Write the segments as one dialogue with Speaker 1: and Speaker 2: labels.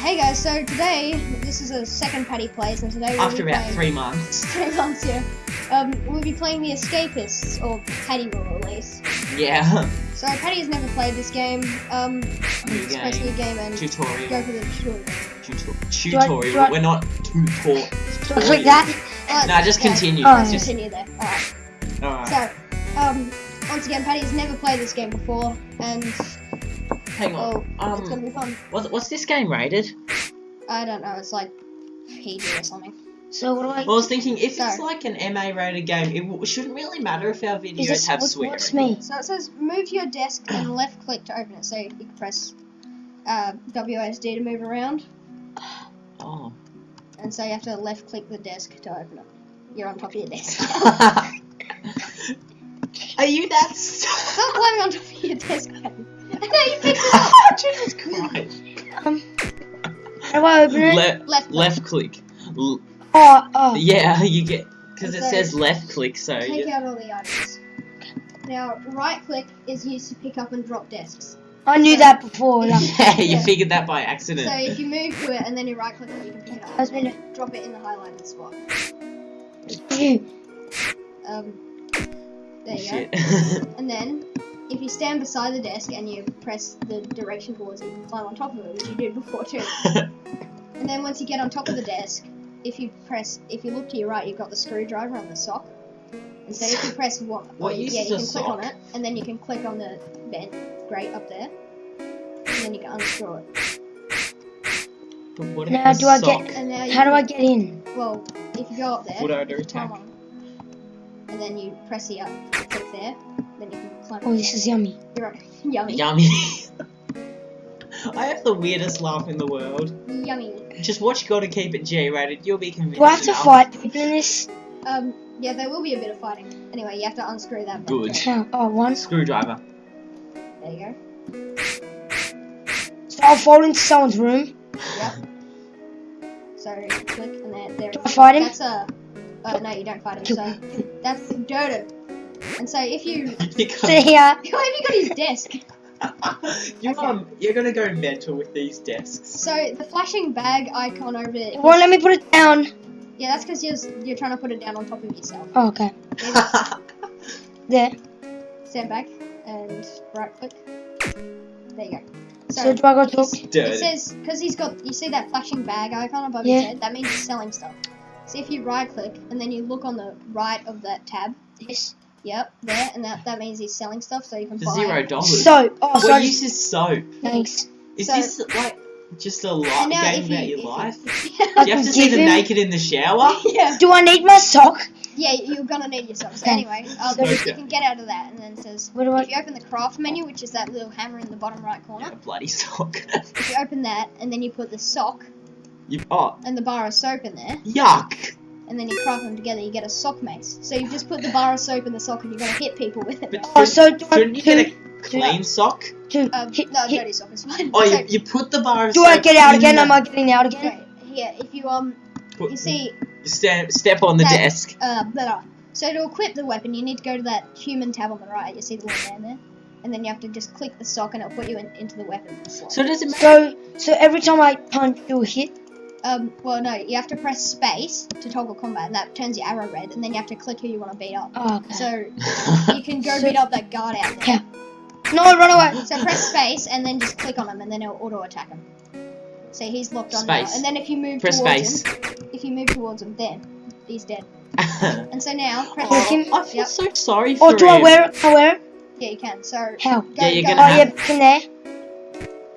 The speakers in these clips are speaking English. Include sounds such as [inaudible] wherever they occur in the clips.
Speaker 1: Hey guys, so today this is a second Paddy plays, and today we'll
Speaker 2: After about
Speaker 1: playing,
Speaker 2: three months. [laughs]
Speaker 1: three months, yeah. Um, we'll be playing the Escapists, or Paddy will release.
Speaker 2: Yeah.
Speaker 1: So Paddy has never played this game. Um, it's to a
Speaker 2: game.
Speaker 1: game and
Speaker 2: Tutorial.
Speaker 1: go for the tutorial.
Speaker 2: Tutor-
Speaker 3: Do I-
Speaker 2: tutorial.
Speaker 3: do I-
Speaker 2: We're not tutor.
Speaker 3: Do click that?
Speaker 1: Uh,
Speaker 2: Nah, just
Speaker 1: okay,
Speaker 2: continue.
Speaker 3: Oh,
Speaker 2: Just,
Speaker 1: continue there. Alright.
Speaker 2: alright.
Speaker 1: So, um, once again, Paddy has never played this game before, and
Speaker 2: Hang
Speaker 1: oh,
Speaker 2: on.
Speaker 1: it's gonna
Speaker 2: Um,
Speaker 1: be fun.
Speaker 2: what's, what's this game rated?
Speaker 1: I don't know, it's like PG or something.
Speaker 3: So what do I?
Speaker 2: Well, I was thinking if it's like an MA rated game, it w- shouldn't really matter if our videos
Speaker 3: Is this
Speaker 2: have
Speaker 3: what,
Speaker 2: swearing.
Speaker 3: what's me?
Speaker 1: So it says move your desk and [clears throat] left click to open it. So you can press uh, WASD to move around,
Speaker 2: Oh.
Speaker 1: and so you have to left click the desk to open it. You're on top of your desk. [laughs]
Speaker 2: Are you that? s- [laughs]
Speaker 1: Stop climbing on top of your desk, [laughs]
Speaker 2: Jesus Christ.
Speaker 3: Um, how do I open it?
Speaker 2: Le-
Speaker 1: Left click.
Speaker 2: left click. L-
Speaker 3: Oh, oh.
Speaker 2: yeah, you get because it says left click, so
Speaker 1: Take
Speaker 2: you,
Speaker 1: out all the items. Now, right click is used to pick up and drop desks.
Speaker 3: I knew that before. Like, [laughs]
Speaker 2: yeah, you
Speaker 1: Yeah.
Speaker 2: figured that by accident.
Speaker 1: So if you move to it and then you right click it, you can pick it
Speaker 3: I was gonna.
Speaker 1: Drop it in the highlighted spot. [laughs] Um, there you go.
Speaker 2: Shit. [laughs]
Speaker 1: And then, if you stand beside the desk and you press the direction towards it, you can climb on top of it, which you did before too. [laughs] And then once you get on top of the desk, if you press, if you look to your right, you've got the screwdriver on the sock. And so if you press one, [laughs]
Speaker 2: What
Speaker 1: yeah, you can click on it, and then you can click on the vent grate up there, and then you can unscrew it.
Speaker 2: But what
Speaker 3: Now do I
Speaker 2: sock?
Speaker 3: get-
Speaker 1: And now
Speaker 3: How do I get in?
Speaker 1: Well, if you go up there,
Speaker 2: Would I do
Speaker 1: you
Speaker 2: attack?
Speaker 1: on, and then you press the up, click there, then you can climb.
Speaker 3: Oh, this is yummy.
Speaker 1: You're right. Yummy.
Speaker 2: Yummy. [laughs] I have the weirdest laugh in the world.
Speaker 1: Yummy.
Speaker 2: Just watch Gotta Keep It G rated, you'll be convinced.
Speaker 3: Do I have to
Speaker 2: enough.
Speaker 3: fight people in this?
Speaker 1: Um, yeah, there will be a bit of fighting. Anyway, you have to unscrew that.
Speaker 2: Good.
Speaker 1: grate.
Speaker 3: How? Oh, one.
Speaker 2: Screwdriver.
Speaker 1: There you go.
Speaker 3: So I'll fall into someone's room.
Speaker 1: Yep. So click and there. there
Speaker 3: Do I fight him?
Speaker 1: That's a. Uh, no, you don't fight him. So that's Dodo. And so if you, [laughs]
Speaker 2: You
Speaker 3: See ya.
Speaker 1: why have you got his desk? [laughs]
Speaker 2: you're,
Speaker 1: Okay.
Speaker 2: um, you're gonna go mental with these desks.
Speaker 1: So the flashing bag icon over there.
Speaker 3: It won't let me put it down.
Speaker 1: Yeah, that's because you're you're trying to put it down on top of yourself.
Speaker 3: Oh, okay. [laughs] There.
Speaker 1: Stand back and right click. There you go.
Speaker 3: So,
Speaker 1: So,
Speaker 3: do I go talk?
Speaker 1: it says because he's got you see that flashing bag icon above
Speaker 3: Yeah.
Speaker 1: his head. That means he's selling stuff. So if you right click and then you look on the right of that tab.
Speaker 3: Yes.
Speaker 1: Yep, there, and that, that means he's selling stuff, so you can
Speaker 2: For
Speaker 1: buy.
Speaker 2: zero dollars.
Speaker 3: So, oh, so
Speaker 2: What
Speaker 3: I just,
Speaker 2: use is soap?
Speaker 3: thanks.
Speaker 2: Is
Speaker 1: So-
Speaker 2: this like just a life game
Speaker 1: if
Speaker 2: about
Speaker 1: you,
Speaker 2: your
Speaker 1: if you-
Speaker 2: life? [laughs] Do you have to see
Speaker 3: give
Speaker 2: them naked in the shower? [laughs]
Speaker 1: yeah,
Speaker 3: Do I need my sock?
Speaker 1: yeah, you're gonna need your socks.
Speaker 3: Okay.
Speaker 1: Anyway,
Speaker 3: So-
Speaker 1: you can get out of that, and then it says
Speaker 3: what do I?
Speaker 1: if you open the craft menu, which is that little hammer in the bottom right corner.
Speaker 2: Yeah, bloody sock.
Speaker 1: If you open that, and then you put the sock
Speaker 2: you, oh,
Speaker 1: and the bar of soap in there,
Speaker 2: yuck!
Speaker 1: And then you craft them together, you get a sock mace. So you just put the bar of soap in the sock, and you're gonna hit people with it.
Speaker 2: But
Speaker 3: Oh, so do I,
Speaker 2: shouldn't you get
Speaker 3: do,
Speaker 2: a clean sock?
Speaker 3: do,
Speaker 1: Um,
Speaker 3: hit,
Speaker 1: no,
Speaker 3: hit-
Speaker 1: dirty sock is fine.
Speaker 2: Oh,
Speaker 1: so,
Speaker 2: you, you put the bar of
Speaker 3: do I get out again?
Speaker 2: the-
Speaker 3: Am I getting out again?
Speaker 1: okay, yeah, if you um,
Speaker 2: put-
Speaker 1: you see,
Speaker 2: stand, step on the
Speaker 1: That-
Speaker 2: desk.
Speaker 1: uh, blah, blah. so to equip the weapon, you need to go to that human tab on the right. You see the little man there, and then you have to just click the sock, and it'll put you in, into the weapon slot.
Speaker 2: So does it matter?
Speaker 3: So, so every time I punch, you hit.
Speaker 1: Um, well, no, you have to press space to toggle combat, and that turns your arrow red, and then you have to click who you want to beat up.
Speaker 3: Oh, okay.
Speaker 1: So [laughs] you can go
Speaker 3: So-
Speaker 1: beat up that guard out there.
Speaker 3: Yeah. No, run away.
Speaker 1: So press space, and then just click on him, and then it'll auto attack him. So he's locked on now. And then if you move
Speaker 2: Press
Speaker 1: towards
Speaker 2: space.
Speaker 1: him, if you move towards him, then he's dead.
Speaker 2: oh, [laughs]
Speaker 1: And so now press.
Speaker 3: Click him.
Speaker 2: I feel
Speaker 1: Yep.
Speaker 2: so sorry for
Speaker 3: Or do I wear it? I wear it?
Speaker 1: Yeah, you can. So
Speaker 3: How?
Speaker 1: go,
Speaker 2: Yeah, you're
Speaker 1: go
Speaker 2: gonna
Speaker 3: Oh,
Speaker 2: have-
Speaker 3: yeah, back in there.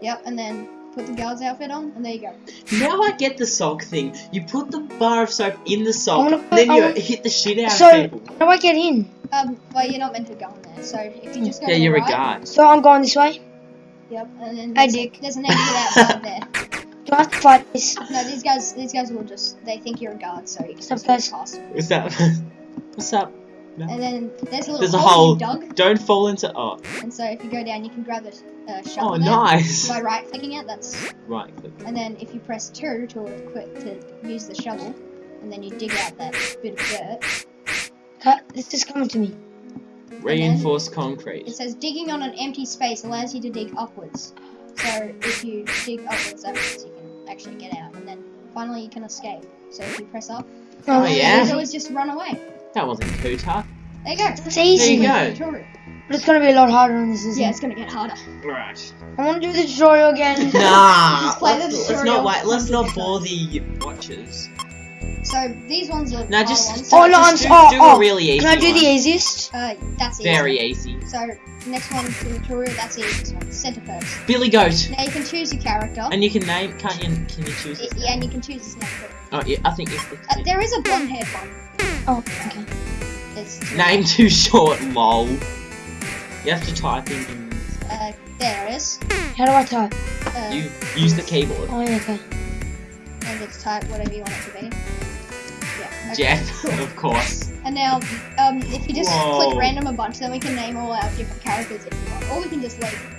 Speaker 1: Yep, and then put the girl's outfit on, and there you go.
Speaker 2: Now I get the sock thing. You put the bar of soap in the sock,
Speaker 3: put-
Speaker 2: then you
Speaker 3: want-
Speaker 2: hit the shit out
Speaker 3: So,
Speaker 2: of people.
Speaker 3: how do I get in?
Speaker 1: Um, well, you're not meant to go in there. So if you just go
Speaker 2: Yeah, you're a
Speaker 1: right,
Speaker 2: guard.
Speaker 3: So I'm going this way.
Speaker 1: Yep, and then
Speaker 3: Hey,
Speaker 1: there's,
Speaker 3: Dick.
Speaker 1: there's an exit outside there. [laughs]
Speaker 3: Do I have to fight this?
Speaker 1: No, these guys, these guys will just they think you're a guard, so you can
Speaker 3: What's up,
Speaker 1: just go
Speaker 3: guys?
Speaker 1: past. [laughs]
Speaker 2: What's up? What's up?
Speaker 1: And then there's a little
Speaker 2: There's a
Speaker 1: hole,
Speaker 2: hole.
Speaker 1: you dug,
Speaker 2: Don't fall into. Oh,
Speaker 1: and so if you go down, you can grab the uh, shovel
Speaker 2: oh, nice.
Speaker 1: by right clicking it. That's
Speaker 2: Right click.
Speaker 1: and then if you press two to equip to use the shovel, and then you dig out that bit of dirt.
Speaker 3: Cut. This is coming to me.
Speaker 2: Reinforced concrete.
Speaker 1: It says digging on an empty space allows you to dig upwards. So if you dig upwards, that means you can actually get out, and then finally you can escape. So if you press up,
Speaker 2: Oh,
Speaker 1: all you
Speaker 2: yeah?
Speaker 1: do is just run away.
Speaker 2: That wasn't too tough.
Speaker 1: There you go.
Speaker 3: It's easy.
Speaker 2: There you go.
Speaker 1: Tutorial.
Speaker 3: But it's gonna be a lot harder on this, isn't
Speaker 1: Yeah,
Speaker 3: it?
Speaker 1: it's gonna get harder.
Speaker 2: Right.
Speaker 3: I want to do the tutorial again. [laughs]
Speaker 2: Nah.
Speaker 1: Just play
Speaker 2: let's, let's not wait. Let's not bore the watchers.
Speaker 1: So these ones are
Speaker 2: No, just,
Speaker 1: ones.
Speaker 3: Oh, no,
Speaker 2: just
Speaker 3: I'm
Speaker 2: do,
Speaker 3: s- oh,
Speaker 2: do
Speaker 3: oh,
Speaker 2: a really easy
Speaker 3: Can I do
Speaker 2: one.
Speaker 3: the easiest?
Speaker 1: Uh, that's easy.
Speaker 2: Very easy.
Speaker 1: So next one for the tutorial, that's the easiest one. Center Perks.
Speaker 2: Billy Goat.
Speaker 1: Now you can choose your character.
Speaker 2: And you can name, can't you? Can you choose?
Speaker 1: Y-
Speaker 2: his
Speaker 1: yeah,
Speaker 2: name?
Speaker 1: and you can choose his name. too.
Speaker 2: Oh, yeah, I think it's
Speaker 1: Uh, there is a blonde haired one.
Speaker 3: Oh, okay.
Speaker 1: It's
Speaker 2: name too short. Lol. You have to type in.
Speaker 1: Uh, there it is.
Speaker 3: How do I type?
Speaker 1: Uh,
Speaker 2: You use the keyboard.
Speaker 3: Oh, yeah, okay.
Speaker 1: and just type whatever you want it to be. Yeah. okay,
Speaker 2: Jeff, [laughs] of course.
Speaker 1: And now, um, if you just
Speaker 2: Whoa.
Speaker 1: click random a bunch, then we can name all our different characters if you want, or we can just leave.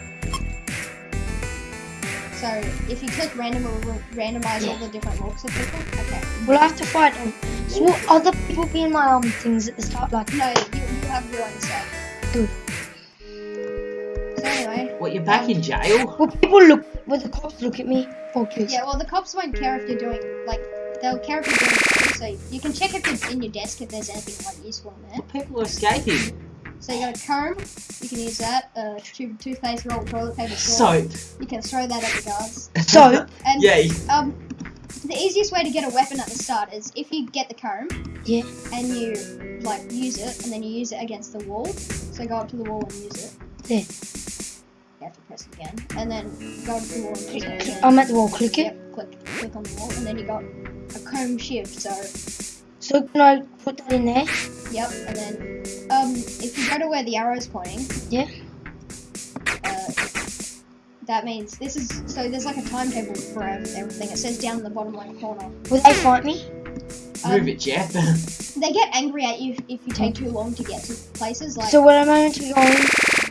Speaker 1: So if you click random, it will randomize all the different looks of people. Okay.
Speaker 3: We'll have to fight them? So will other people be in my um things at the start? Like,
Speaker 1: No, you, you have your own set.
Speaker 3: Good.
Speaker 1: So anyway,
Speaker 2: What? You're back in jail?
Speaker 3: will people look? Will the cops look at me? Please.
Speaker 1: yeah. Well, the cops won't care if you're doing like they'll care if you're doing things. So you can check if it's in your desk if there's anything like useful in there.
Speaker 2: People are escaping.
Speaker 1: So you got a comb, you can use that. Uh, tube, toothpaste roll, toilet paper.
Speaker 2: Soap.
Speaker 1: You can throw that at the guards. [laughs]
Speaker 3: Soap?
Speaker 1: And
Speaker 2: yeah.
Speaker 1: um, the easiest way to get a weapon at the start is if you get the comb
Speaker 3: Yeah.
Speaker 1: and you like use it, and then you use it against the wall. So go up to the wall and use it.
Speaker 3: There.
Speaker 1: You have to press it again, and then go up to the wall and use it. again.
Speaker 3: I'm at the wall. Click it.
Speaker 1: Yep, click, click on the wall, and then you got a comb shiv. So,
Speaker 3: So can I put that in there?
Speaker 1: yep, and then um, if you go to where the arrow's pointing,
Speaker 3: Yeah.
Speaker 1: Uh, that means this is so. There's like a timetable for everything. It says down in the bottom right corner.
Speaker 3: Will they fight me?
Speaker 1: Um,
Speaker 2: Move it, Jeff. [laughs]
Speaker 1: They get angry at you if, if you take too long to get to places. Like,
Speaker 3: So what am I meant to be going?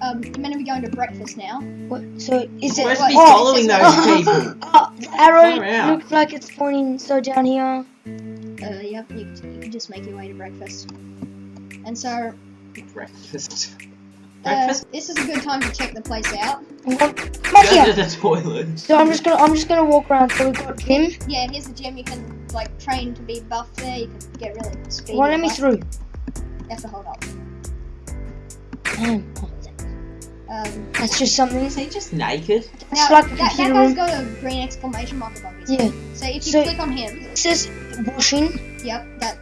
Speaker 1: um, you're meant to be going to breakfast now.
Speaker 3: What, so is it?
Speaker 2: We're supposed to be following
Speaker 1: oh,
Speaker 2: those [laughs] people.
Speaker 3: Oh, the arrow looks like it's pointing so down here.
Speaker 1: Uh, yep, you, you can just make your way to breakfast. And so,
Speaker 2: Breakfast.
Speaker 1: Uh, this is a good time to check the place out.
Speaker 3: I'm going-
Speaker 2: Go to
Speaker 3: here.
Speaker 2: the toilet.
Speaker 3: So I'm just gonna I'm just gonna walk around. So we've got gym.
Speaker 1: Yeah, here's the gym. You can like train to be buff there. You can get really speedy.
Speaker 3: Why let me
Speaker 1: like-
Speaker 3: through?
Speaker 1: You have to hold up.
Speaker 3: Damn. Oh,
Speaker 1: Um,
Speaker 3: That's just something.
Speaker 2: Is he just naked?
Speaker 3: It's
Speaker 1: now,
Speaker 3: like a
Speaker 1: that, that
Speaker 3: computer
Speaker 1: guy's
Speaker 3: room.
Speaker 1: got a green exclamation mark above his
Speaker 3: Yeah.
Speaker 1: So if you
Speaker 3: So-
Speaker 1: click on him,
Speaker 3: It says washing.
Speaker 1: yep, that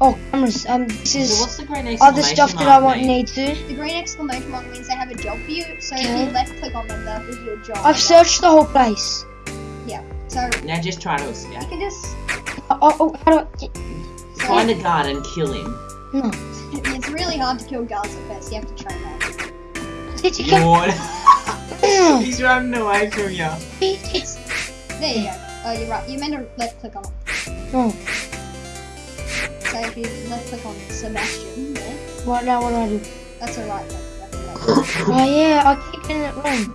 Speaker 3: Oh, cameras. Um, this
Speaker 2: So
Speaker 3: is
Speaker 2: what's the green
Speaker 3: other
Speaker 2: exclamation
Speaker 3: stuff that
Speaker 2: mark
Speaker 3: I want
Speaker 2: mean?
Speaker 3: need to.
Speaker 1: the green exclamation mark means they have a job for you. So if you left click on them, they'll give you a job.
Speaker 3: I've searched the whole place. Yeah.
Speaker 1: So
Speaker 2: Now just try to escape.
Speaker 1: you
Speaker 2: escape.
Speaker 1: can just
Speaker 3: Oh, oh, oh how do I?
Speaker 1: so
Speaker 2: Find a guard and kill him.
Speaker 3: No.
Speaker 1: it's really hard to kill guards at first. You have to train that.
Speaker 3: Did you get?
Speaker 2: Yawn.
Speaker 3: Mm.
Speaker 2: He's running away from you.
Speaker 1: There you go. Oh, you're right. You meant to left click on it.
Speaker 3: no.
Speaker 1: So if you left click on Sebastian there,
Speaker 3: Right now, what do I do?
Speaker 1: that's alright right click. That's a right click.
Speaker 3: Oh yeah, I keep getting it wrong.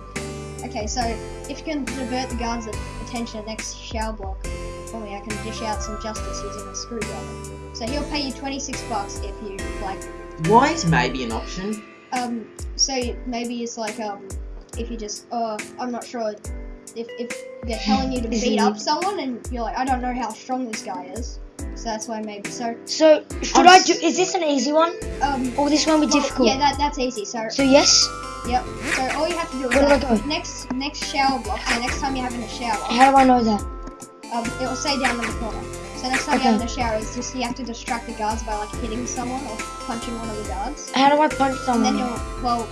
Speaker 1: Okay, so if you can divert the guards' attention next shell block for me, I can dish out some justice using a screwdriver. So he'll pay you 26 bucks if you like.
Speaker 2: Why is maybe an option?
Speaker 1: Um, so maybe it's like um, if you just oh, I'm not sure. If, if they're telling you to beat up someone and you're like, I don't know how strong this guy is, so that's why maybe. So
Speaker 3: So should
Speaker 2: I'm
Speaker 3: I
Speaker 2: s-
Speaker 3: do? Is this an easy one,
Speaker 1: um,
Speaker 3: or this one be
Speaker 1: well,
Speaker 3: difficult?
Speaker 1: yeah, that that's easy. So
Speaker 3: So yes.
Speaker 1: Yep. So all you have to do is
Speaker 3: Where do
Speaker 1: like, next next shower block. So next time you're having a shower,
Speaker 3: How do I know that?
Speaker 1: um, it will say down in the corner. So next time
Speaker 3: Okay.
Speaker 1: you're having a shower, it's just you have to distract the guards by like hitting someone or punching one of the guards.
Speaker 3: How do I punch
Speaker 1: And
Speaker 3: someone?
Speaker 1: then you'll well,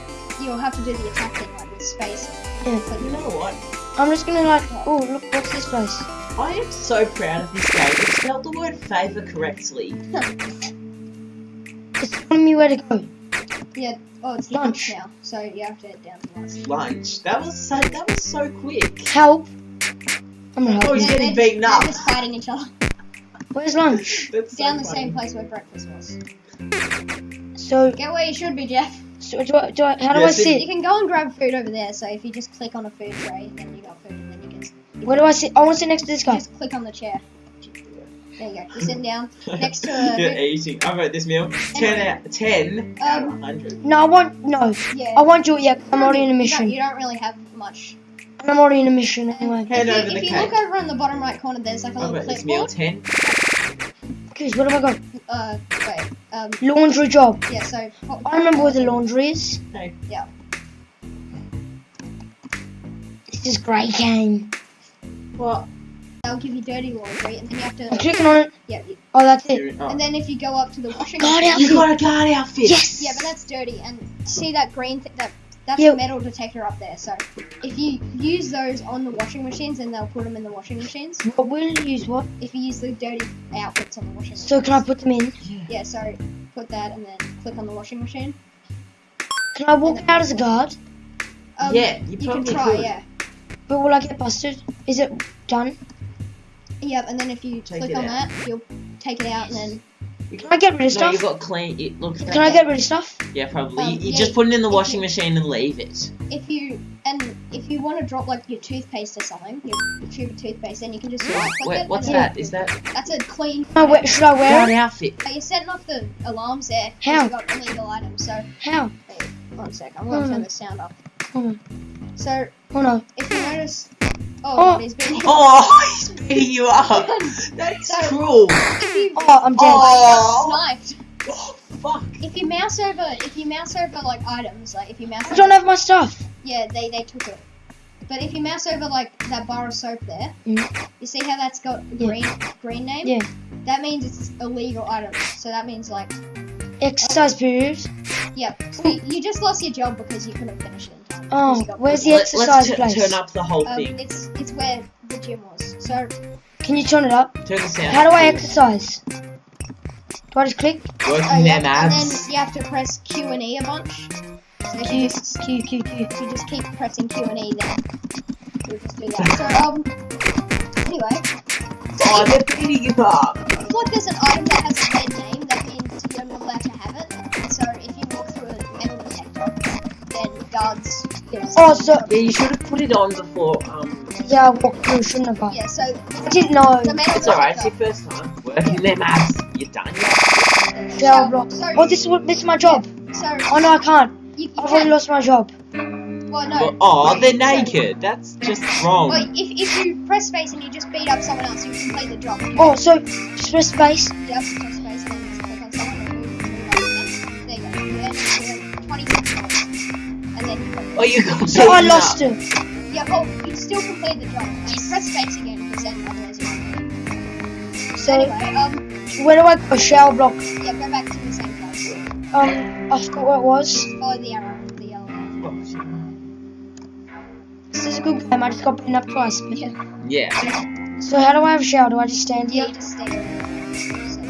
Speaker 1: you'll have to do the attack thing like with space.
Speaker 3: Yeah.
Speaker 1: But
Speaker 2: You know what?
Speaker 3: I'm just gonna like. Oh look, what's this place?
Speaker 2: I am so proud of this game. It spelled the word favour correctly.
Speaker 3: It's telling me where to go.
Speaker 1: yeah. Oh, it's
Speaker 3: Lunch.
Speaker 1: lunch now. So you have to head down to lunch.
Speaker 2: Lunch. That was so. That was so quick.
Speaker 3: Help. I'm gonna help.
Speaker 2: Oh, he's
Speaker 3: you.
Speaker 1: They're-
Speaker 2: getting beaten up.
Speaker 1: They're just fighting each other
Speaker 3: Where's lunch? [laughs]
Speaker 2: That's so
Speaker 1: down the
Speaker 2: funny.
Speaker 1: same place where breakfast was.
Speaker 3: So,
Speaker 1: Get where you should be, Jeff.
Speaker 3: so do I, do I, how do
Speaker 2: Yeah,
Speaker 3: I
Speaker 2: sit-
Speaker 3: sit?
Speaker 1: You can go and grab food over there. So if you just click on a food tray, then you got food,
Speaker 3: Where do I sit? I want to sit next to this guy.
Speaker 1: Just click on the chair. There you go. You're sitting down next to a. [laughs]
Speaker 2: You're eating. I wrote this meal. Ten out. Ten out of
Speaker 1: Um,
Speaker 2: hundred.
Speaker 3: No, I want no.
Speaker 1: Yeah.
Speaker 3: I want you. Yeah, I'm already in a
Speaker 1: You don't,
Speaker 3: mission.
Speaker 1: you don't really have much
Speaker 3: I'm already in a mission anyway.
Speaker 2: Head
Speaker 1: if
Speaker 2: over
Speaker 1: you,
Speaker 2: the
Speaker 1: if you look over on the bottom right corner, there's like a
Speaker 2: Oh,
Speaker 1: little
Speaker 2: but it's meal 10.
Speaker 3: Chris, what have I got?
Speaker 1: Uh, wait. Um,
Speaker 3: Laundry job.
Speaker 1: yeah. So. what-
Speaker 3: I remember where the laundry is.
Speaker 2: Hey.
Speaker 3: This is great game.
Speaker 2: What?
Speaker 1: They'll give you dirty laundry, and then you have to.
Speaker 3: I'm clicking on it.
Speaker 1: Yeah. you-
Speaker 3: Oh, that's it.
Speaker 2: Oh.
Speaker 1: And then if you go up to the washing
Speaker 3: God,
Speaker 1: machine.
Speaker 3: how-
Speaker 2: You got a guard outfit.
Speaker 3: Yes.
Speaker 1: Yeah, but that's dirty. And see that green th- that that's
Speaker 3: Yeah.
Speaker 1: the metal detector up there. So if you use those on the washing machines, then they'll put them in the washing machines.
Speaker 3: What will you use? What?
Speaker 1: If you use the dirty outfits on the washing machine.
Speaker 3: So can I put them in?
Speaker 1: Yeah. So put that and then click on the washing machine.
Speaker 3: Can I walk out as a guard?
Speaker 1: Um,
Speaker 2: Yeah, you
Speaker 1: you can
Speaker 2: probably
Speaker 1: try.
Speaker 2: could.
Speaker 1: Yeah.
Speaker 3: But will I get busted? Is it done?
Speaker 1: Yep. And then if you
Speaker 2: Take
Speaker 1: click on
Speaker 2: out.
Speaker 1: that, you'll take it out and then
Speaker 3: Can I get rid of
Speaker 2: No,
Speaker 3: stuff?
Speaker 2: you got clean. It looks.
Speaker 3: Can I get rid of stuff?
Speaker 2: Yeah, probably.
Speaker 1: Um,
Speaker 2: you you
Speaker 1: yeah,
Speaker 2: just put it in the washing
Speaker 1: you-
Speaker 2: machine and leave it.
Speaker 1: if you and if you want to drop like your toothpaste or something, your, your tube of toothpaste, then you can just right click
Speaker 2: Wait,
Speaker 1: it.
Speaker 2: what's
Speaker 1: and then-
Speaker 2: that? Is that
Speaker 1: That's a clean.
Speaker 3: Can I wear, should I wear
Speaker 2: guard
Speaker 3: it?
Speaker 2: outfit?
Speaker 1: Are you setting off the alarms there.
Speaker 3: How?
Speaker 1: You got illegal items. So
Speaker 3: How?
Speaker 1: wait, one sec. I'm gonna
Speaker 3: Hmm.
Speaker 1: turn the sound off.
Speaker 3: Hmm.
Speaker 1: So
Speaker 3: Oh no.
Speaker 1: if you notice, oh,
Speaker 3: Oh.
Speaker 1: he's been. [laughs]
Speaker 2: Oh, he's beating you up. That is
Speaker 1: So-
Speaker 2: cruel.
Speaker 1: If you
Speaker 3: Oh, I'm dead.
Speaker 2: Oh.
Speaker 1: sniped.
Speaker 2: Oh, fuck.
Speaker 1: If you mouse over, if you mouse over like items, like if you mouse
Speaker 3: I
Speaker 1: over,
Speaker 3: don't have my stuff.
Speaker 1: yeah, they they took it. But if you mouse over like that bar of soap there,
Speaker 3: Mm.
Speaker 1: you see how that's got a
Speaker 3: Yeah.
Speaker 1: green green name?
Speaker 3: Yeah.
Speaker 1: That means it's illegal item. So that means like,
Speaker 3: Exercise period.
Speaker 1: yeah. So you, you just lost your job because you couldn't finish it.
Speaker 3: Oh,
Speaker 1: because you got
Speaker 3: where's the
Speaker 2: Let,
Speaker 3: exercise
Speaker 2: let's tu-
Speaker 3: place?
Speaker 2: turn up the whole
Speaker 1: Um,
Speaker 2: thing.
Speaker 1: it's it's where the gym was. So
Speaker 3: Can you turn it up?
Speaker 2: Turn the sound.
Speaker 3: How do I exercise? Do I just click?
Speaker 2: Working
Speaker 1: oh, yeah,
Speaker 2: them
Speaker 1: and then you have to press Q and E a bunch. So if you
Speaker 3: Q,
Speaker 1: just
Speaker 3: Q, Q, Q.
Speaker 1: if you just keep pressing Q and E, then you'll just do that. [laughs] So um, anyway,
Speaker 2: Oh, they're beating you up.
Speaker 1: if like there's an item that has a red name, that means you're not allowed to have it. So if you walk through a metal detector, then guards. You
Speaker 3: Oh, so-
Speaker 2: Yeah, you should have put it on before. Um,
Speaker 3: Yeah, I walked through, shouldn't have I?
Speaker 1: yeah. So
Speaker 3: I didn't know.
Speaker 2: it's alright. It's your first time working them abs. You're done.
Speaker 3: Shell block.
Speaker 1: So,
Speaker 3: Oh, this is what this is my job.
Speaker 1: so
Speaker 3: Oh no, I can't.
Speaker 1: you, you
Speaker 3: I've already lost my job.
Speaker 1: well, no.
Speaker 2: Oh,
Speaker 1: wait,
Speaker 2: they're
Speaker 1: so-
Speaker 2: naked. That's just wrong.
Speaker 1: Well, if, if you press space and you just beat up someone else, you complete the job.
Speaker 3: Oh, so just press space.
Speaker 1: Yep, press space
Speaker 2: Oh, you [laughs] got
Speaker 3: So I lost
Speaker 2: up.
Speaker 3: it.
Speaker 1: yeah, oh, you still completed the job. Just press space again because then otherwise you won't.
Speaker 3: So
Speaker 1: anyway, um,
Speaker 3: where do I go? Shell block.
Speaker 1: yeah, go back to the same place.
Speaker 3: Um, I forgot what it was.
Speaker 1: Follow the arrow, the yellow arrow.
Speaker 3: This is a good game. I just got beaten up twice. but-
Speaker 1: Yeah,
Speaker 2: Yeah.
Speaker 3: So how do I have a shower? Do I just stand
Speaker 1: yeah,
Speaker 3: here?
Speaker 1: you just stay there. So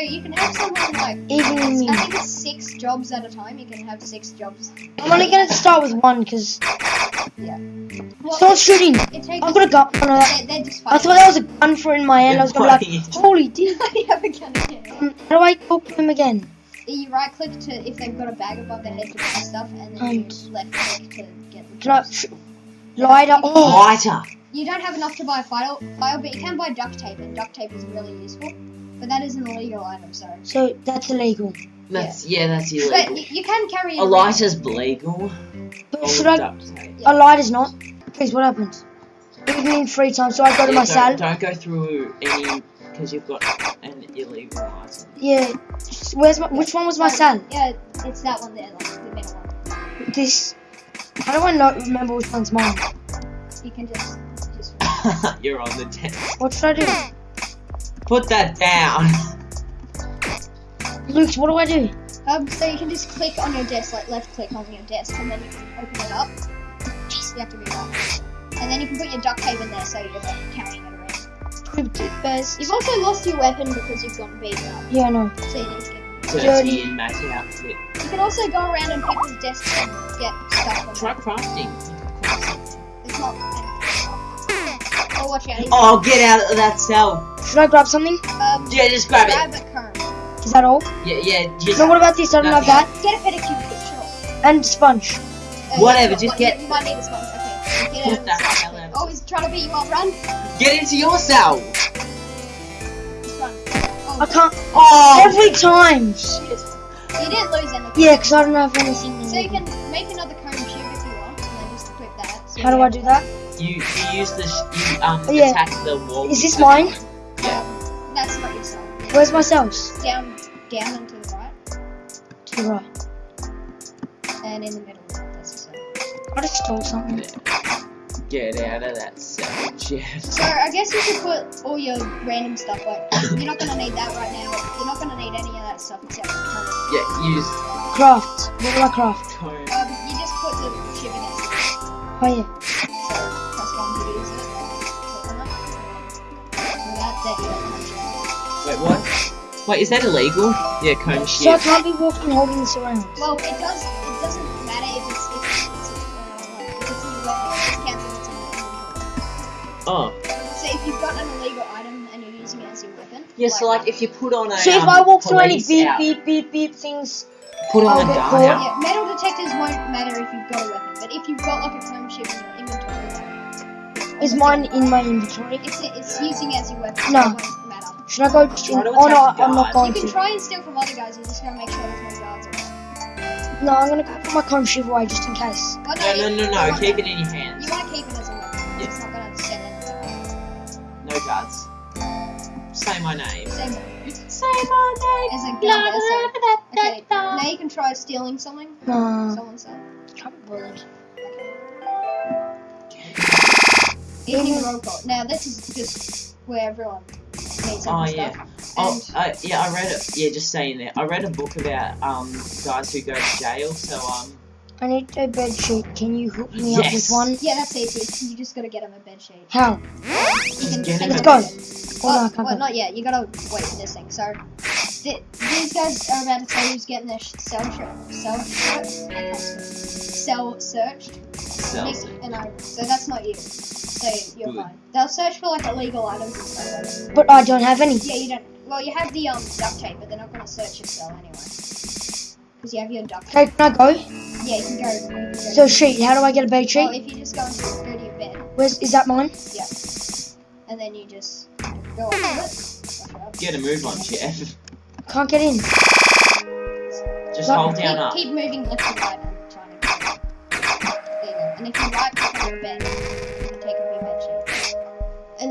Speaker 1: you can have someone like
Speaker 3: Even.
Speaker 1: I think it's six jobs at a time. You can have six jobs.
Speaker 3: I'm only gonna start with one because
Speaker 1: Well,
Speaker 3: someone's shooting.
Speaker 1: it.
Speaker 3: I've got a gun. Oh, no, that-
Speaker 1: They're, they're
Speaker 3: I
Speaker 1: fighting.
Speaker 3: thought that was a gun for in my hand. I was gonna be like, holy [laughs] dear.
Speaker 1: you have a gun again.
Speaker 3: Um, How do I talk to him again?
Speaker 1: You right click to if they've got a bag above their head to put stuff, and then
Speaker 3: And-
Speaker 1: you left click to get the
Speaker 3: Can I
Speaker 1: jobs.
Speaker 3: lighter? Oh,
Speaker 2: Lighter.
Speaker 1: You don't have enough to buy a file, file, but you can buy duct tape, and duct tape is really useful. But that is an illegal item, sorry.
Speaker 3: so that's illegal.
Speaker 2: That's yeah. That's
Speaker 1: But
Speaker 2: illegal.
Speaker 1: you, you can carry.
Speaker 2: A
Speaker 1: light
Speaker 2: lighter's legal.
Speaker 3: But should I?
Speaker 2: duct tape.
Speaker 3: A lighter's not. Please, what happens? Even in free time, so I go to
Speaker 2: Yeah,
Speaker 3: my
Speaker 2: don't, don't go through any because you've got an illegal item.
Speaker 3: Yeah. Where's my? Which one was my cell?
Speaker 1: Yeah, it's that one there, like the middle one.
Speaker 3: This. How do I not remember which one's mine?
Speaker 1: You can just, just. [laughs]
Speaker 2: You're on the desk.
Speaker 3: What should I do?
Speaker 2: Put that down.
Speaker 3: Luke, what do I do?
Speaker 1: Um, so you can just click on your desk, like left click on your desk, and then you can open it up. Jeez, you have to read that. And then you can put your duct tape in there, so you're like carrying it around.
Speaker 3: Bears.
Speaker 1: You've also lost your weapon because you've gotten beaten up,
Speaker 3: Yeah, I know.
Speaker 1: so you need to get.
Speaker 2: Dirty inmate outfit.
Speaker 1: You can also go around on people's desks and get stuff from
Speaker 2: Try
Speaker 1: them.
Speaker 2: crafting.
Speaker 1: It's not. Oh, [laughs] watch out.
Speaker 2: Oh, get out of that cell.
Speaker 3: Should I grab something?
Speaker 1: Um,
Speaker 2: Yeah, just grab it.
Speaker 1: grab a comb.
Speaker 3: Is that all?
Speaker 2: Yeah, yeah. Just
Speaker 3: No, what about this? I don't have that.
Speaker 1: Get a pedicure, sure.
Speaker 3: And sponge.
Speaker 1: Uh,
Speaker 2: Whatever,
Speaker 1: yeah,
Speaker 2: just get-
Speaker 1: You might need a sponge. Okay. Get
Speaker 2: Put
Speaker 1: out of
Speaker 2: that
Speaker 1: the
Speaker 2: hell
Speaker 1: cell. Oh, he's trying to beat you up. Run.
Speaker 2: get into your cell.
Speaker 1: Run. Oh,
Speaker 3: I can't.
Speaker 2: Oh,
Speaker 3: Every time.
Speaker 2: shit.
Speaker 1: You didn't lose anything.
Speaker 3: Yeah, because I don't have anything.
Speaker 1: So you can make another cone shoot
Speaker 3: How do I do that?
Speaker 2: You you use the you um
Speaker 3: yeah.
Speaker 2: attack the wall.
Speaker 3: Is this
Speaker 2: the-
Speaker 3: mine?
Speaker 1: Um, that's not your cell.
Speaker 3: Where's my cells?
Speaker 1: Down, down and to the right,
Speaker 3: To the right.
Speaker 1: and in the middle. That's your cell.
Speaker 3: I just stole something.
Speaker 2: Get out of that cell, Jeff.
Speaker 1: So I guess you should put all your random stuff like you're not gonna need that right now. You're not gonna need any of that stuff except for the
Speaker 2: Yeah, use
Speaker 3: Craft. What do I craft?
Speaker 2: cone.
Speaker 1: Um, you just put the shipping acid.
Speaker 3: Oh yeah.
Speaker 2: Wait, what? Wait, is that illegal? Yeah, cone
Speaker 3: So I can't be walking holding this around.
Speaker 1: Well, it does. It doesn't matter if it's if it's, it's, uh, if it's in weapon. It just counts as it's in your.
Speaker 2: Oh,
Speaker 1: So if you've got an illegal item and you're using it as your weapon.
Speaker 2: yeah. So like, if you put on a
Speaker 3: So if
Speaker 2: um,
Speaker 3: I walk through any beep
Speaker 2: out-
Speaker 3: beep beep beep things,
Speaker 2: put on
Speaker 3: I'll
Speaker 2: a
Speaker 3: get
Speaker 2: gun
Speaker 1: Yeah, metal detectors won't matter if you've got a weapon, but if you've got like a chrome chip
Speaker 3: is mine in my inventory?
Speaker 1: It's it's using as your weapon.
Speaker 3: No.
Speaker 1: So it won't matter.
Speaker 3: Should I go just in?
Speaker 2: To
Speaker 3: Oh no, I'm not
Speaker 2: guard.
Speaker 3: going
Speaker 1: You can
Speaker 3: to.
Speaker 1: try and steal from other guys. You just gotta make sure there's no guards around.
Speaker 3: No, I'm gonna go put my cone shiv away just in case.
Speaker 1: Oh,
Speaker 2: No, no,
Speaker 1: you-
Speaker 2: no,
Speaker 1: you
Speaker 2: no. Keep it in your hands.
Speaker 1: You want to keep it as a weapon.
Speaker 2: Yeah.
Speaker 1: It's not gonna send anything.
Speaker 2: No guards. Say my name.
Speaker 1: Same
Speaker 2: Say my name.
Speaker 1: as a gun. so- Okay, now you can try stealing something.
Speaker 3: No,
Speaker 1: Someone said.
Speaker 3: can't be
Speaker 1: Evening roll call. Now this is just where everyone needs some
Speaker 2: Oh
Speaker 1: stuff.
Speaker 2: yeah. Oh,
Speaker 1: And-
Speaker 2: I, yeah. I read it. Yeah, just saying that. I read a book about um guys who go to jail. So um.
Speaker 3: I need a bed sheet. Can you hook me up with
Speaker 2: Yes.
Speaker 3: one?
Speaker 1: Yeah, that's easy. You just gotta get him a bed sheet.
Speaker 3: How?
Speaker 1: You can,
Speaker 2: get him
Speaker 3: Let's
Speaker 2: a
Speaker 3: go.
Speaker 1: bed.
Speaker 3: Oh, no, I
Speaker 1: Well,
Speaker 3: can't
Speaker 1: well,
Speaker 3: go.
Speaker 1: not yet. You gotta wait for this thing. So, th- these guys are about to tell you who's getting their sh- cell sh- cell sh- I can't cell searched.
Speaker 2: Cells.
Speaker 1: And I. So that's not you. So you're fine. They'll search for like illegal items and stuff like.
Speaker 3: But I don't have any.
Speaker 1: Yeah, you don't. Well, you have the um duct tape, but they're not gonna search your cell anyway. Because you have your duct tape.
Speaker 3: Okay, can I go?
Speaker 1: Yeah, you can go. You can go
Speaker 3: So sheet. How do I get a bed
Speaker 1: well,
Speaker 3: sheet?
Speaker 1: if you just go into go to your bed,
Speaker 3: Where's is that mine? Yeah.
Speaker 1: And then you just go up it. Push it up.
Speaker 2: Get a move on, Jeff.
Speaker 3: Can't get in.
Speaker 2: Just
Speaker 3: Not-
Speaker 2: hold
Speaker 1: keep,
Speaker 2: down up.
Speaker 1: keep moving left to right and trying to. There you go. And if you right click on your bed,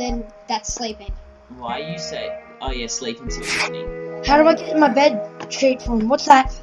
Speaker 1: then that's sleeping.
Speaker 2: Why you say? Oh yeah, sleeping till morning.
Speaker 3: How do I get in my bed sheet from? What's that?